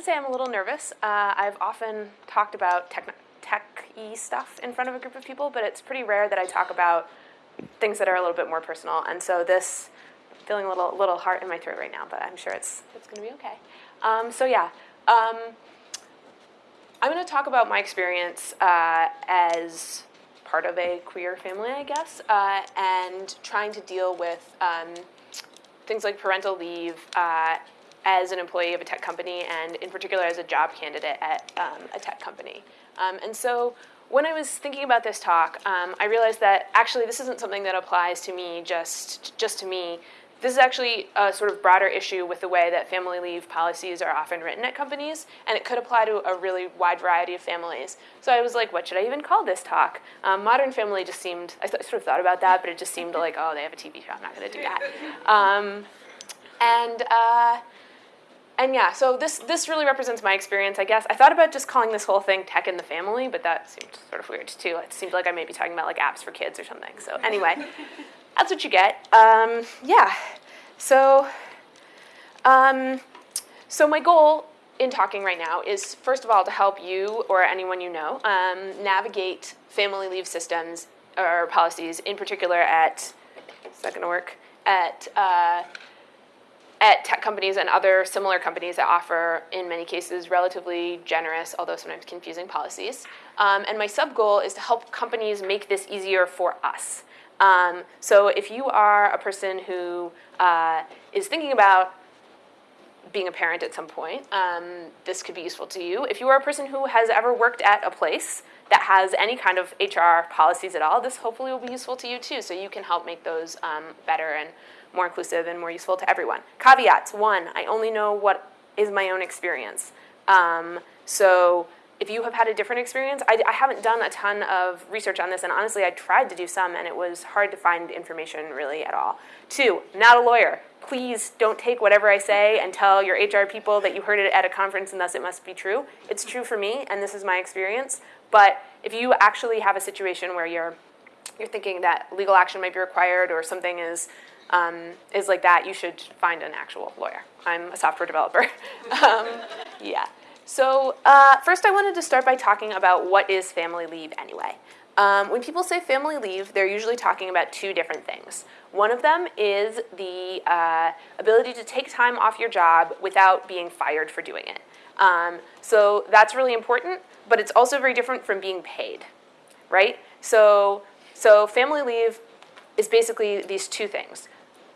To say I'm a little nervous. Uh, I've often talked about tech tech-y stuff in front of a group of people, but it's pretty rare that I talk about things that are a little bit more personal. And so this, feeling a little little heart in my throat right now, but I'm sure it's it's going to be okay. Um, so yeah, um, I'm going to talk about my experience uh, as part of a queer family, I guess, uh, and trying to deal with um, things like parental leave uh, as an employee of a tech company, and in particular as a job candidate at um, a tech company. Um, and so when I was thinking about this talk, um, I realized that actually this isn't something that applies to me just, just to me. This is actually a sort of broader issue with the way that family leave policies are often written at companies, and it could apply to a really wide variety of families. So I was like, what should I even call this talk? Um, Modern Family just seemed, I sort of thought about that, but it just seemed like, oh, they have a TV show, I'm not going to do that. Um, and uh, and yeah, so this, this really represents my experience, I guess. I thought about just calling this whole thing Tech in the Family, but that seemed sort of weird too. It seemed like I may be talking about like apps for kids or something. So anyway, that's what you get. Um, yeah, so, um, so my goal in talking right now is, first of all, to help you or anyone you know um, navigate family leave systems or policies, in particular at, is that gonna work, at uh, at tech companies and other similar companies that offer, in many cases, relatively generous, although sometimes confusing policies. Um, and my sub goal is to help companies make this easier for us. Um, so if you are a person who uh, is thinking about being a parent at some point, um, this could be useful to you. If you are a person who has ever worked at a place that has any kind of HR policies at all, this hopefully will be useful to you too, so you can help make those um, better and more inclusive and more useful to everyone. Caveats, one, I only know what is my own experience. Um, so if you have had a different experience, I, I, haven't done a ton of research on this, and honestly, I tried to do some, and it was hard to find information really at all. Two, not a lawyer. Please don't take whatever I say and tell your HR people that you heard it at a conference and thus it must be true. It's true for me, and this is my experience. But if you actually have a situation where you're you're thinking that legal action might be required or something is um, is like that, you should find an actual lawyer. I'm a software developer. um, yeah. So uh, first I wanted to start by talking about what is family leave anyway. Um, when people say family leave, they're usually talking about two different things. One of them is the uh, ability to take time off your job without being fired for doing it. Um, so that's really important, but it's also very different from being paid, right? So, so family leave is basically these two things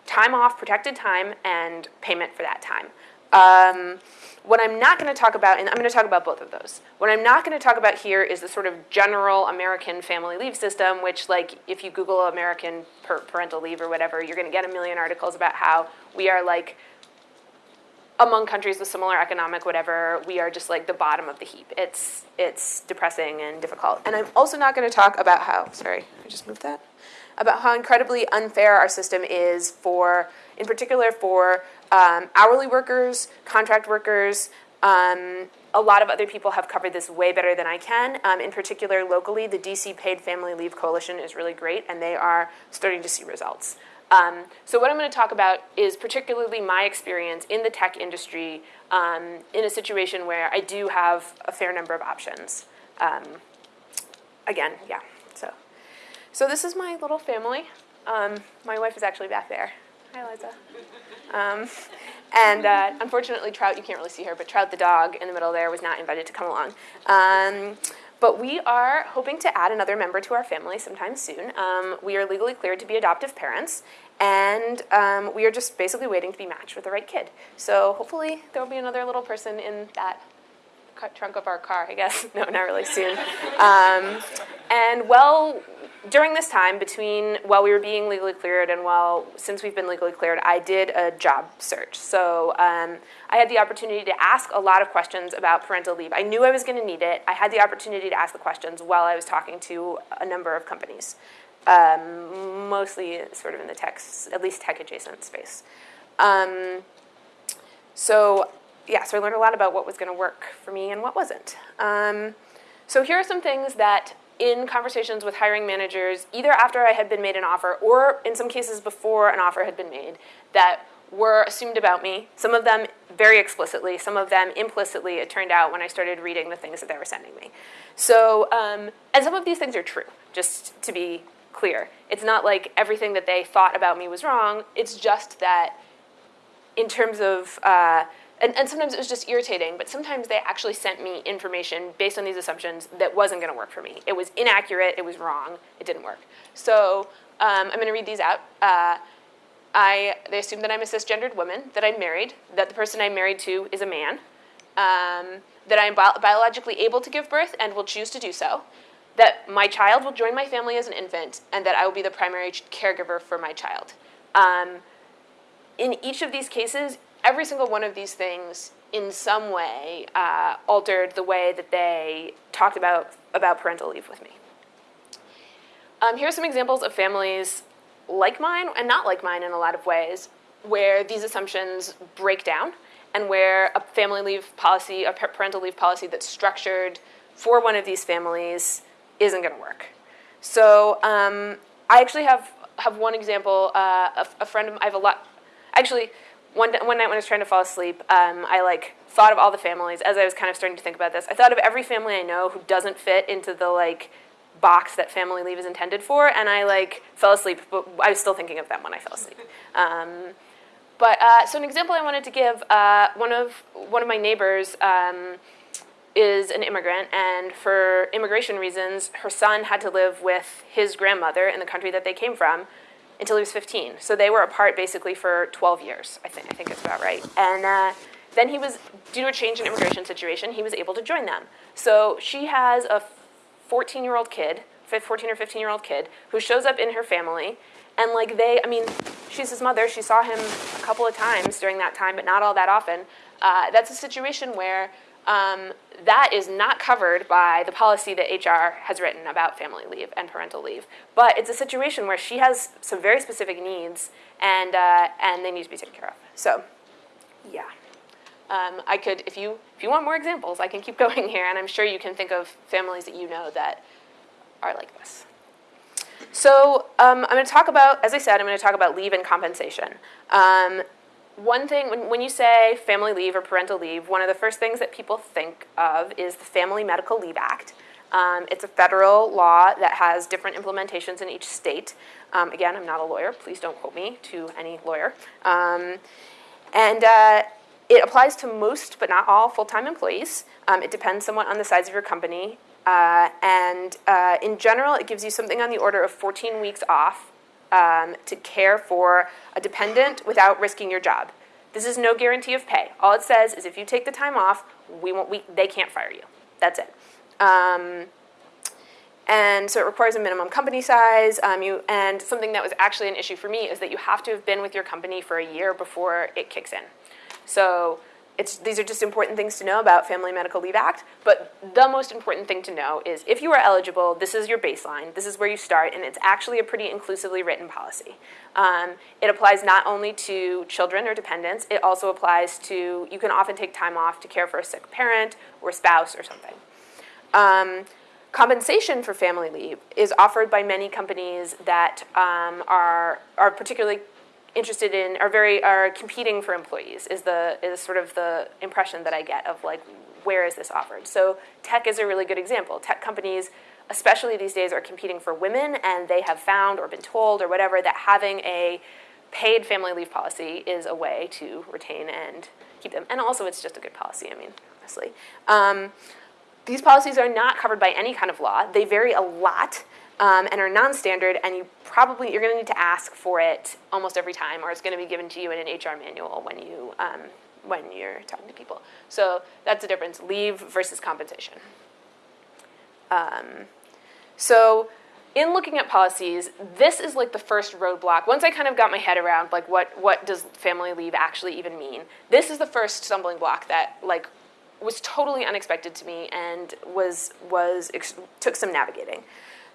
time off, protected time, and payment for that time. Um, what I'm not going to talk about, and I'm going to talk about both of those. What I'm not going to talk about here is the sort of general American family leave system, which, like, if you Google American parental leave or whatever, you're going to get a million articles about how we are like among countries with similar economic whatever, we are just like the bottom of the heap. It's it's depressing and difficult. And I'm also not going to talk about how. Sorry, I just moved that about how incredibly unfair our system is for, in particular, for um, hourly workers, contract workers. Um, a lot of other people have covered this way better than I can. Um, in particular, locally, the DC Paid Family Leave Coalition is really great, and they are starting to see results. Um, so what I'm going to talk about is particularly my experience in the tech industry um, in a situation where I do have a fair number of options. Um, again, yeah. So so this is my little family. Um, my wife is actually back there. Hi, Liza. Um, and uh, unfortunately, Trout, you can't really see her, but Trout the dog in the middle there was not invited to come along. Um, but we are hoping to add another member to our family sometime soon. Um, we are legally cleared to be adoptive parents, and um, we are just basically waiting to be matched with the right kid. So hopefully there will be another little person in that trunk of our car, I guess. No, not really soon. Um, and well, during this time between while we were being legally cleared and while since we've been legally cleared, I did a job search. So um, I had the opportunity to ask a lot of questions about parental leave. I knew I was going to need it. I had the opportunity to ask the questions while I was talking to a number of companies, um, mostly sort of in the tech, at least tech adjacent space. Um, so yeah, so I learned a lot about what was going to work for me and what wasn't. Um, so here are some things that in conversations with hiring managers, either after I had been made an offer or in some cases before an offer had been made, that were assumed about me. Some of them very explicitly, some of them implicitly, it turned out when I started reading the things that they were sending me. So, um, and some of these things are true, just to be clear. It's not like everything that they thought about me was wrong, it's just that in terms of, uh, and, and sometimes it was just irritating, but sometimes they actually sent me information based on these assumptions that wasn't gonna work for me. It was inaccurate, it was wrong, it didn't work. So um, I'm gonna read these out. Uh, I, they assume that I'm a cisgendered woman, that I'm married, that the person I'm married to is a man, um, that I'm bi biologically able to give birth and will choose to do so, that my child will join my family as an infant, and that I will be the primary caregiver for my child. Um, in each of these cases, every single one of these things in some way uh, altered the way that they talked about, about parental leave with me. Um, here are some examples of families like mine and not like mine in a lot of ways, where these assumptions break down and where a family leave policy, a parental leave policy that's structured for one of these families isn't going to work. So um, I actually have have one example. Uh, a, a, friend of I have a lot. Actually, one one night when I was trying to fall asleep, um, I like thought of all the families as I was kind of starting to think about this. I thought of every family I know who doesn't fit into the like box that family leave is intended for, and I like fell asleep, but I was still thinking of them when I fell asleep. Um, but uh, so an example I wanted to give, uh, one of one of my neighbors um, is an immigrant, and for immigration reasons, her son had to live with his grandmother in the country that they came from until he was 15. So they were apart basically for 12 years. I think I think it's about right. And uh, then he was due to a change in immigration situation, he was able to join them. So she has a 14 year old kid, 14 or 15 year old kid, who shows up in her family. And like they, I mean, she's his mother. She saw him a couple of times during that time, but not all that often. Uh, that's a situation where um, that is not covered by the policy that HR has written about family leave and parental leave. But it's a situation where she has some very specific needs, and uh, and they need to be taken care of. So, yeah. Um, I could, if you, if you want more examples, I can keep going here, and I'm sure you can think of families that you know that are like this. So um, I'm going to talk about, as I said, I'm going to talk about leave and compensation. Um, one thing, when, when you say family leave or parental leave, one of the first things that people think of is the Family Medical Leave Act. Um, it's a federal law that has different implementations in each state. Um, again, I'm not a lawyer. Please don't quote me to any lawyer. Um, and uh, it applies to most, but not all, full-time employees. Um, it depends somewhat on the size of your company. Uh, and uh, in general, it gives you something on the order of 14 weeks off um, to care for a dependent without risking your job. This is no guarantee of pay. All it says is if you take the time off, we won't, we, they can't fire you. That's it. Um, and so it requires a minimum company size. Um, you, and something that was actually an issue for me is that you have to have been with your company for a year before it kicks in. So these are just important things to know about Family Medical Leave Act, but the most important thing to know is if you are eligible, this is your baseline, this is where you start, and it's actually a pretty inclusively written policy. Um, it applies not only to children or dependents, it also applies to, you can often take time off to care for a sick parent or spouse or something. Um, compensation for family leave is offered by many companies that um, are, are particularly interested in are very are competing for employees is the is sort of the impression that I get of like where is this offered. So tech is a really good example. Tech companies, especially these days, are competing for women, and they have found or been told or whatever that having a paid family leave policy is a way to retain and keep them. And also, it's just a good policy. I mean, honestly. Um, these policies are not covered by any kind of law. They vary a lot um, and are non-standard, and you probably, you're gonna need to ask for it almost every time, or it's gonna be given to you in an HR manual when you, um, when you're talking to people. So that's the difference, leave versus compensation. Um, so in looking at policies, this is like the first roadblock. Once I kind of got my head around like what, what does family leave actually even mean, this is the first stumbling block that like was totally unexpected to me and was, was took some navigating.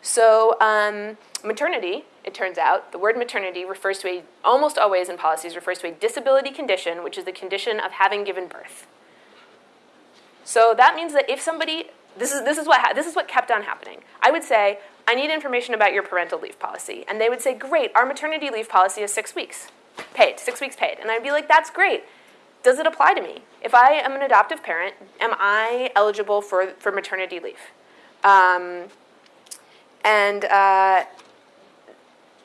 So um, maternity, it turns out, the word maternity refers to a, almost always in policies, refers to a disability condition, which is the condition of having given birth. So that means that if somebody, this is, this is, what, this is what kept on happening. I would say, I need information about your parental leave policy. And they would say, great, our maternity leave policy is six weeks paid, six weeks paid. And I'd be like, that's great. does it apply to me? If I am an adoptive parent, am I eligible for, for maternity leave? Um, and uh,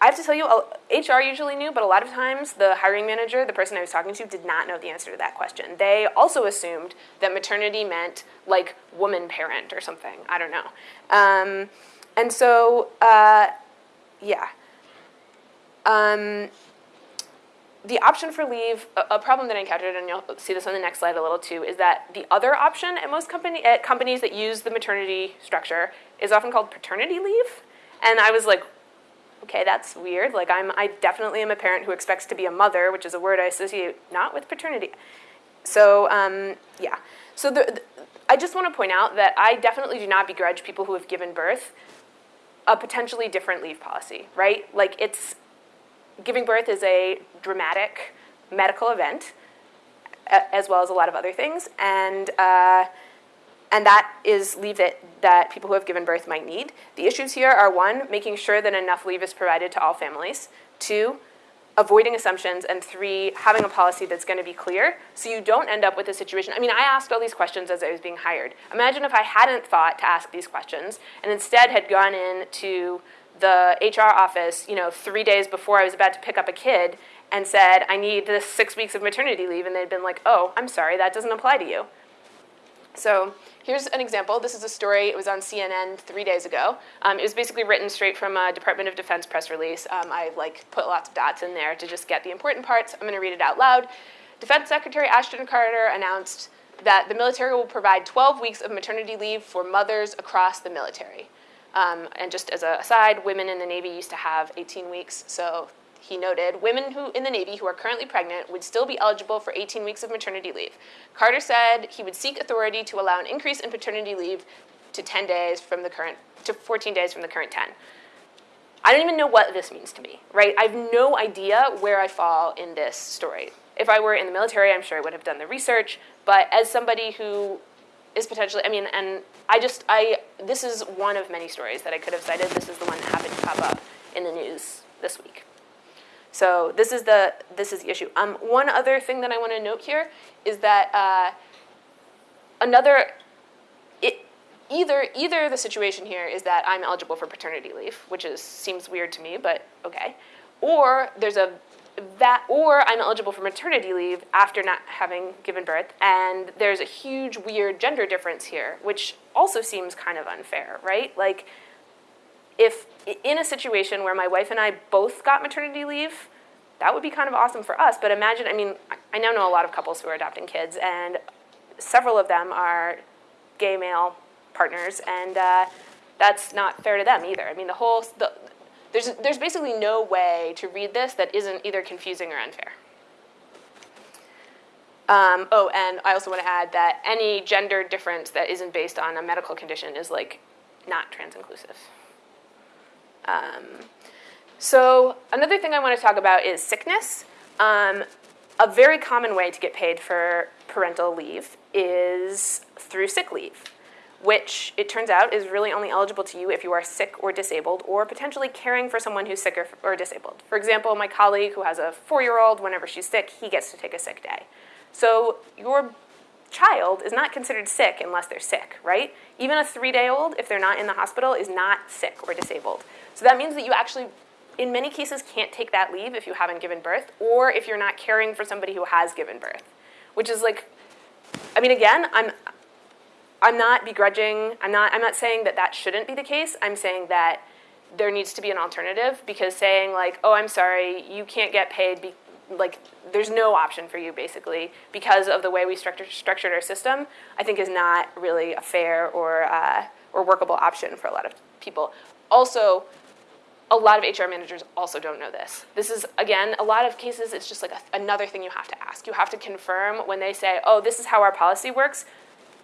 I have to tell you, HR usually knew, but a lot of times the hiring manager, the person I was talking to, did not know the answer to that question. They also assumed that maternity meant like woman parent or something. I don't know. Um, and so, uh, yeah. Um, the option for leave, a, problem that I encountered, and you'll see this on the next slide a little too, is that the other option at most company at companies that use the maternity structure is often called paternity leave. And I was like, okay, that's weird. Like I'm, I definitely am a parent who expects to be a mother, which is a word I associate not with paternity. So um, yeah. So the, the, I just want to point out that I definitely do not begrudge people who have given birth a potentially different leave policy, right? Like it's giving birth is a dramatic medical event, as well as a lot of other things, and. Uh, and that is leave that, that people who have given birth might need. The issues here are one, making sure that enough leave is provided to all families. Two, avoiding assumptions. And three, having a policy that's going to be clear so you don't end up with a situation. I mean, I asked all these questions as I was being hired. Imagine if I hadn't thought to ask these questions and instead had gone in to the HR office, you know, three days before I was about to pick up a kid and said, I need this six weeks of maternity leave. And they'd been like, oh, I'm sorry, that doesn't apply to you. So here's an example. This is a story. It was on CNN three days ago. Um, it was basically written straight from a Department of Defense press release. Um, I like put lots of dots in there to just get the important parts. I'm going to read it out loud. Defense Secretary Ashton Carter announced that the military will provide 12 weeks of maternity leave for mothers across the military. Um, and just as a aside, women in the Navy used to have 18 weeks, so he noted, women who in the Navy who are currently pregnant would still be eligible for 18 weeks of maternity leave. Carter said he would seek authority to allow an increase in paternity leave to 10 days from the current to 14 days from the current 10. I don't even know what this means to me, right? I have no idea where I fall in this story. If I were in the military, I'm sure I would have done the research, but as somebody who is potentially, I mean, and I just, I, this is one of many stories that I could have cited. This is the one that happened to pop up in the news this week. So this is the this is the issue. Um, one other thing that I want to note here is that uh, another it, either either the situation here is that I'm eligible for paternity leave, which is seems weird to me, but okay, or there's a that or I'm eligible for maternity leave after not having given birth, and there's a huge weird gender difference here, which also seems kind of unfair, right? Like if in a situation where my wife and I both got maternity leave, that would be kind of awesome for us. But imagine, I mean, I now know a lot of couples who are adopting kids, and several of them are gay male partners, and uh, that's not fair to them either. I mean, the whole, the, there's, there's basically no way to read this that isn't either confusing or unfair. Um, oh, and I also want to add that any gender difference that isn't based on a medical condition is like not trans-inclusive. Um, so another thing I want to talk about is sickness. Um, a very common way to get paid for parental leave is through sick leave, which it turns out is really only eligible to you if you are sick or disabled or potentially caring for someone who's sick or, or disabled. For example, my colleague who has a four-year-old, whenever she's sick, he gets to take a sick day. So your child is not considered sick unless they're sick, right? Even a three-day-old, if they're not in the hospital, is not sick or disabled. So that means that you actually, in many cases, can't take that leave if you haven't given birth or if you're not caring for somebody who has given birth, which is like, I mean, again, I'm, I'm not begrudging, I'm not, I'm not saying that that shouldn't be the case. I'm saying that there needs to be an alternative because saying like, oh, I'm sorry, you can't get paid, be, like there's no option for you basically because of the way we structured, structured our system, I think is not really a fair or, uh, or workable option for a lot of people. Also, a lot of HR managers also don't know this. This is, again, a lot of cases, it's just like a, another thing you have to ask. You have to confirm when they say, oh, this is how our policy works,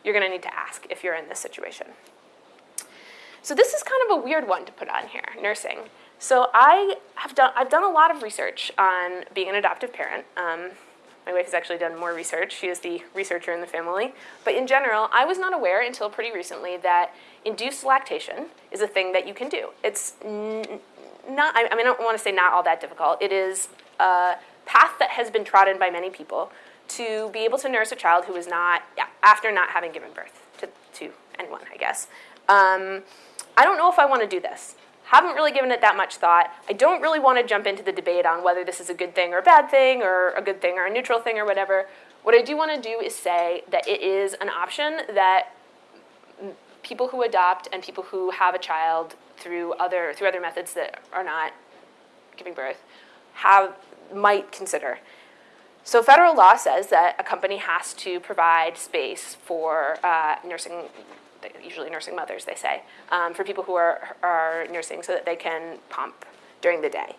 you're going to need to ask if you're in this situation. So this is kind of a weird one to put on here, nursing. So I have done, I've done a lot of research on being an adoptive parent. Um, my wife has actually done more research. She is the researcher in the family. But in general, I was not aware until pretty recently that induced lactation is a thing that you can do. It's not, I mean, I don't want to say not all that difficult. It is a path that has been trodden by many people to be able to nurse a child who is not, yeah, after not having given birth to, to anyone, I guess. Um, I don't know if I want to do this. Haven't really given it that much thought. I don't really want to jump into the debate on whether this is a good thing or a bad thing, or a good thing or a neutral thing or whatever. What I do want to do is say that it is an option that people who adopt and people who have a child through other through other methods that are not giving birth have might consider. So federal law says that a company has to provide space for uh, nursing, usually nursing mothers, they say, um, for people who are, are nursing so that they can pump during the day.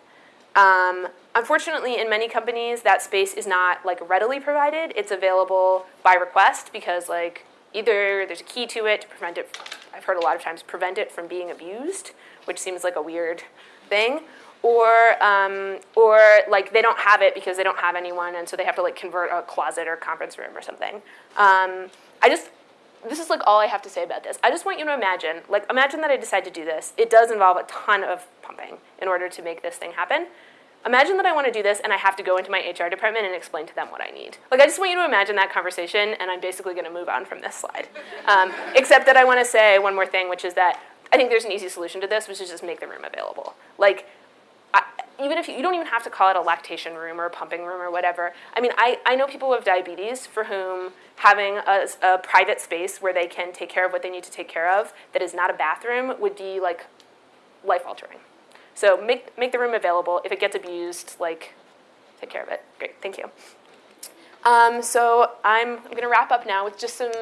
Um, unfortunately, in many companies, that space is not like readily provided. It's available by request because like either there's a key to it to prevent it, I've heard a lot of times, prevent it from being abused, which seems like a weird thing, or um, or like they don't have it because they don't have anyone, and so they have to like convert a closet or conference room or something. Um, I just this is like all I have to say about this. I just want you to imagine, like imagine that I decide to do this. It does involve a ton of pumping in order to make this thing happen. Imagine that I want to do this and I have to go into my HR department and explain to them what I need. Like, I just want you to imagine that conversation, and I'm basically going to move on from this slide. Um, except that I want to say one more thing, which is that I think there's an easy solution to this, which is just make the room available. Like, I, even if you, you, don't even have to call it a lactation room or a pumping room or whatever. I mean, I, I know people with diabetes for whom having a, a private space where they can take care of what they need to take care of that is not a bathroom would be like life altering. So make, make the room available. If it gets abused, like, take care of it. Great, thank you. Um, so I'm, I'm going to wrap up now with just some,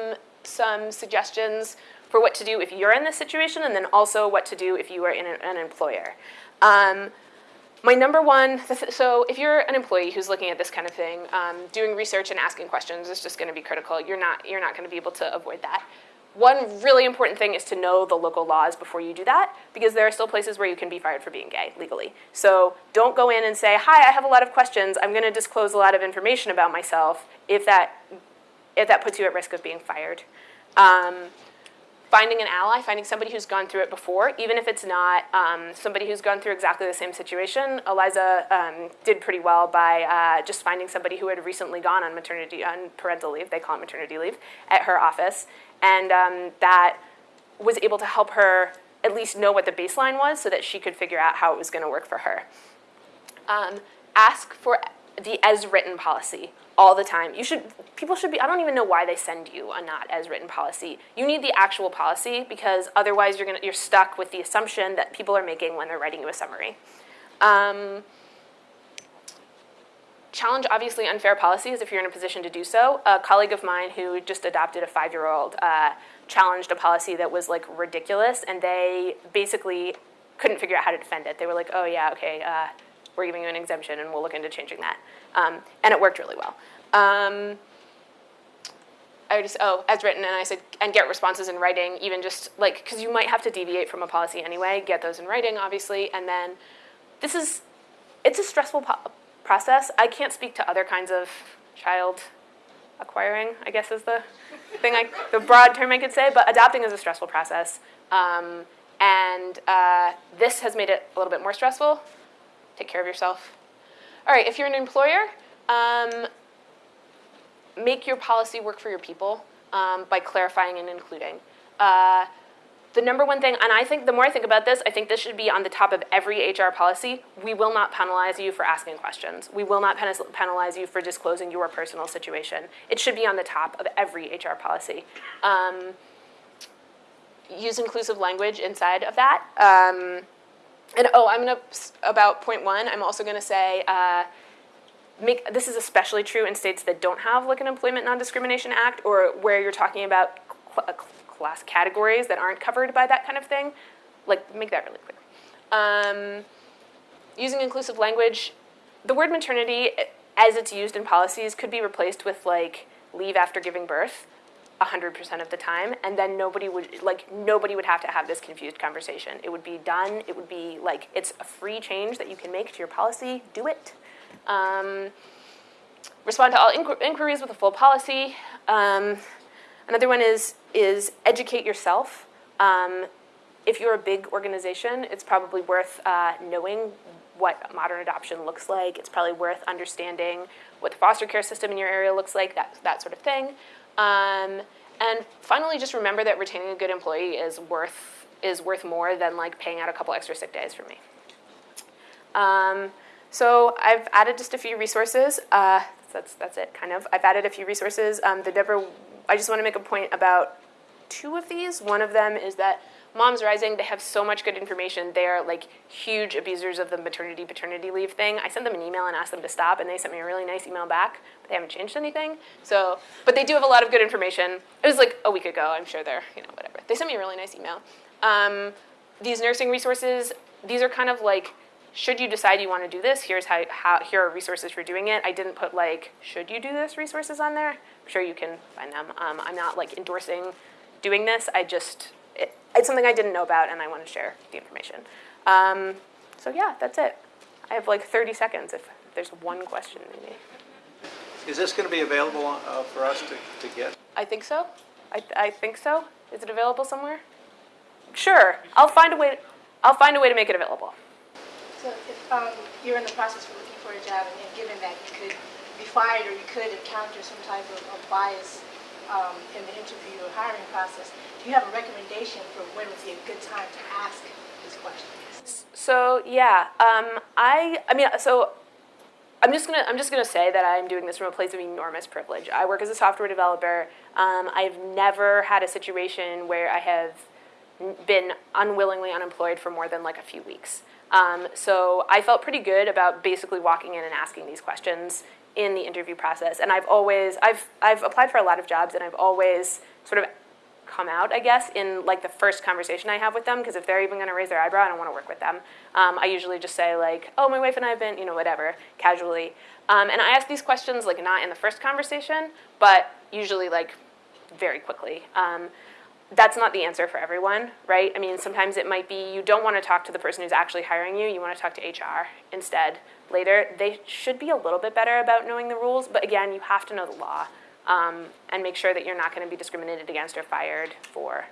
some suggestions for what to do if you're in this situation, and then also what to do if you are in an, an employer. Um, my number one, so if you're an employee who's looking at this kind of thing, um, doing research and asking questions is just going to be critical. You're not, you're not going to be able to avoid that. One really important thing is to know the local laws before you do that, because there are still places where you can be fired for being gay legally. So don't go in and say, hi, I have a lot of questions. I'm going to disclose a lot of information about myself if that, if that puts you at risk of being fired. Um, finding an ally, finding somebody who's gone through it before, even if it's not um, somebody who's gone through exactly the same situation. Eliza um, did pretty well by uh, just finding somebody who had recently gone on maternity, on parental leave, they call it maternity leave, at her office, and um, that was able to help her at least know what the baseline was so that she could figure out how it was going to work for her. Um, ask for the as written policy all the time. You should people should be I don't even know why they send you a not as written policy. You need the actual policy because otherwise you're going to you're stuck with the assumption that people are making when they're writing you a summary. Um, challenge obviously unfair policies if you're in a position to do so. A colleague of mine who just adopted a five-year-old uh, challenged a policy that was like ridiculous, and they basically couldn't figure out how to defend it. They were like, "Oh yeah, okay, uh, we're giving you an exemption, and we'll look into changing that," um, and it worked really well. Um, I just oh as written, and I said and get responses in writing, even just like because you might have to deviate from a policy anyway. Get those in writing, obviously, and then this is it's a stressful process. I can't speak to other kinds of child acquiring, I guess is the thing, I, the broad term I could say, but adopting is a stressful process. Um, and uh, this has made it a little bit more stressful. Take care of yourself. All right, if you're an employer, um, make your policy work for your people um, by clarifying and including. Uh, the number one thing, and I think the more I think about this, I think this should be on the top of every HR policy. We will not penalize you for asking questions. We will not penalize you for disclosing your personal situation. It should be on the top of every HR policy. Um, use inclusive language inside of that. Um, and oh, I'm gonna, about point one, I'm also gonna say, uh, make, this is especially true in states that don't have like an Employment Non-Discrimination Act or where you're talking about class categories that aren't covered by that kind of thing. Like, make that really clear. Um, using inclusive language, the word maternity, as it's used in policies, could be replaced with like leave after giving birth 100% of the time and then nobody would like nobody would have to have this confused conversation it would be done it would be like it's a free change that you can make to your policy do it um, respond to all inqu inquiries with a full policy um, Another one is, is educate yourself. Um, if you're a big organization, it's probably worth uh, knowing what modern adoption looks like. It's probably worth understanding what the foster care system in your area looks like, that, that sort of thing. Um, and finally, just remember that retaining a good employee is worth, is worth more than like paying out a couple extra sick days for me. Um, so I've added just a few resources. Uh, that's, that's it, kind of. I've added a few resources. Um, the Deborah, I just want to make a point about two of these. One of them is that Moms Rising, they have so much good information. They are like huge abusers of the maternity paternity leave thing. I sent them an email and asked them to stop, and they sent me a really nice email back. But they haven't changed anything. So, but they do have a lot of good information. It was like a week ago. I'm sure they're you know whatever. They sent me a really nice email. Um, these nursing resources, these are kind of like should you decide you want to do this, here's how, how here are resources for doing it. I didn't put like should you do this resources on there. I'm sure you can find them. Um, I'm not like endorsing doing this. I just it, it's something I didn't know about, and I want to share the information. Um, so yeah, that's it. I have like 30 seconds if there's one question maybe. Is this going to be available uh, for us to, to get? I think so. I, I think so. Is it available somewhere? Sure. I'll find a way. I'll find a way to make it available. So if um, you're in the process of looking for a job and then given that you could be fired or you could encounter some type of, of bias um, in the interview or hiring process, do you have a recommendation for when would be a good time to ask these questions? So yeah, um, I I mean so I'm just gonna I'm just gonna say that I'm doing this from a place of enormous privilege. I work as a software developer. Um, I've never had a situation where I have been unwillingly unemployed for more than like a few weeks. Um, so I felt pretty good about basically walking in and asking these questions in the interview process. And I've always I've I've applied for a lot of jobs, and I've always sort of come out, I guess, in like the first conversation I have with them. Because if they're even going to raise their eyebrow, I don't want to work with them. Um, I usually just say like, "Oh, my wife and I have been, you know, whatever," casually. Um, and I ask these questions like not in the first conversation, but usually like very quickly. Um, that's not the answer for everyone, right? I mean, sometimes it might be you don't want to talk to the person who's actually hiring you, you want to talk to HR instead later. They should be a little bit better about knowing the rules, but again, you have to know the law um, and make sure that you're not going to be discriminated against or fired for.